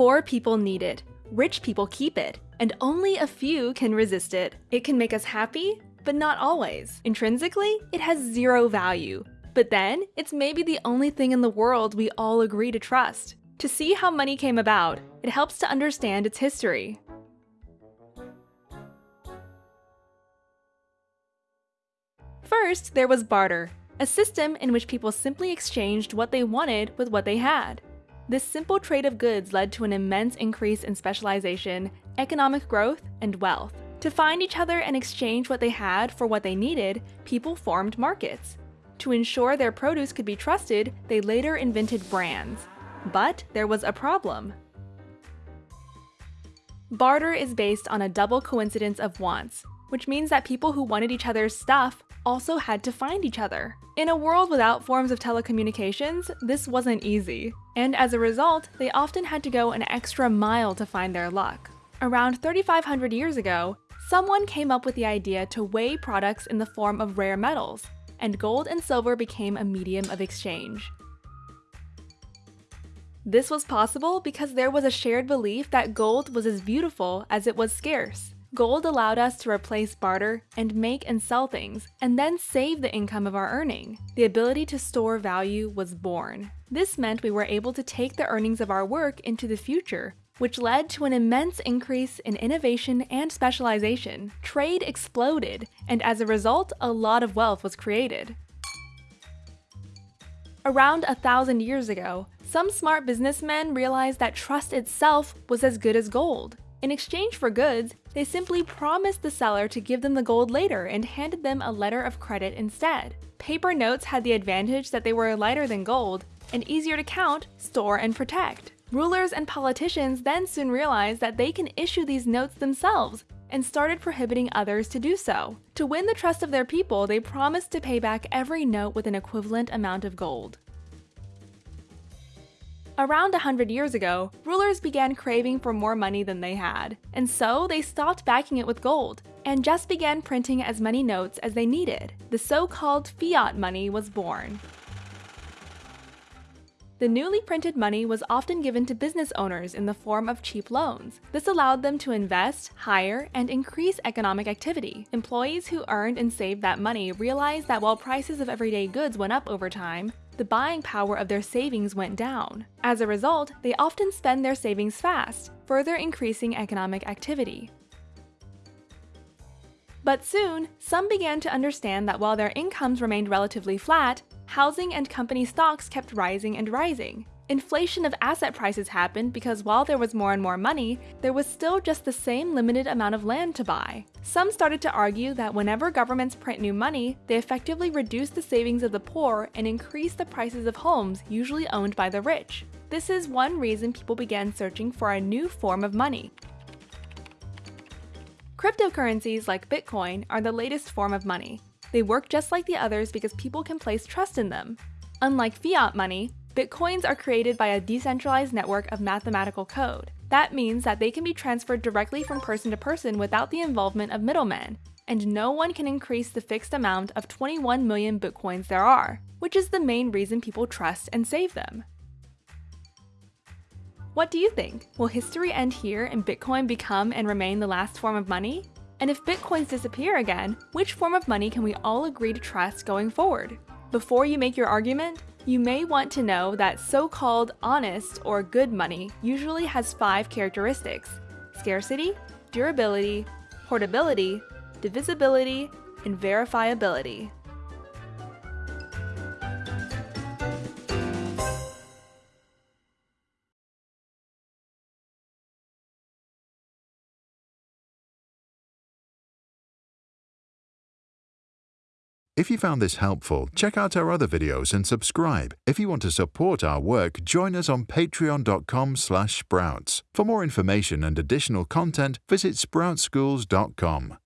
Poor people need it, rich people keep it, and only a few can resist it. It can make us happy, but not always. Intrinsically, it has zero value. But then, it's maybe the only thing in the world we all agree to trust. To see how money came about, it helps to understand its history. First, there was barter, a system in which people simply exchanged what they wanted with what they had. This simple trade of goods led to an immense increase in specialization, economic growth, and wealth. To find each other and exchange what they had for what they needed, people formed markets. To ensure their produce could be trusted, they later invented brands. But there was a problem. Barter is based on a double coincidence of wants, which means that people who wanted each other's stuff also had to find each other. In a world without forms of telecommunications, this wasn't easy, and as a result, they often had to go an extra mile to find their luck. Around 3,500 years ago, someone came up with the idea to weigh products in the form of rare metals, and gold and silver became a medium of exchange. This was possible because there was a shared belief that gold was as beautiful as it was scarce. Gold allowed us to replace barter and make and sell things, and then save the income of our earning. The ability to store value was born. This meant we were able to take the earnings of our work into the future, which led to an immense increase in innovation and specialization. Trade exploded, and as a result, a lot of wealth was created. Around a thousand years ago, some smart businessmen realized that trust itself was as good as gold. In exchange for goods, they simply promised the seller to give them the gold later and handed them a letter of credit instead. Paper notes had the advantage that they were lighter than gold and easier to count, store, and protect. Rulers and politicians then soon realized that they can issue these notes themselves and started prohibiting others to do so. To win the trust of their people, they promised to pay back every note with an equivalent amount of gold. Around 100 years ago, rulers began craving for more money than they had, and so they stopped backing it with gold, and just began printing as many notes as they needed. The so-called fiat money was born. The newly printed money was often given to business owners in the form of cheap loans. This allowed them to invest, hire, and increase economic activity. Employees who earned and saved that money realized that while prices of everyday goods went up over time, the buying power of their savings went down. As a result, they often spend their savings fast, further increasing economic activity. But soon, some began to understand that while their incomes remained relatively flat, housing and company stocks kept rising and rising. Inflation of asset prices happened because while there was more and more money, there was still just the same limited amount of land to buy. Some started to argue that whenever governments print new money, they effectively reduce the savings of the poor and increase the prices of homes usually owned by the rich. This is one reason people began searching for a new form of money. Cryptocurrencies like Bitcoin are the latest form of money. They work just like the others because people can place trust in them. Unlike fiat money, Bitcoins are created by a decentralized network of mathematical code. That means that they can be transferred directly from person to person without the involvement of middlemen, and no one can increase the fixed amount of 21 million Bitcoins there are, which is the main reason people trust and save them. What do you think? Will history end here and Bitcoin become and remain the last form of money? And if Bitcoins disappear again, which form of money can we all agree to trust going forward? Before you make your argument, you may want to know that so-called honest or good money usually has five characteristics. Scarcity, durability, portability, divisibility, and verifiability. If you found this helpful, check out our other videos and subscribe. If you want to support our work, join us on patreon.com sprouts. For more information and additional content, visit sproutschools.com.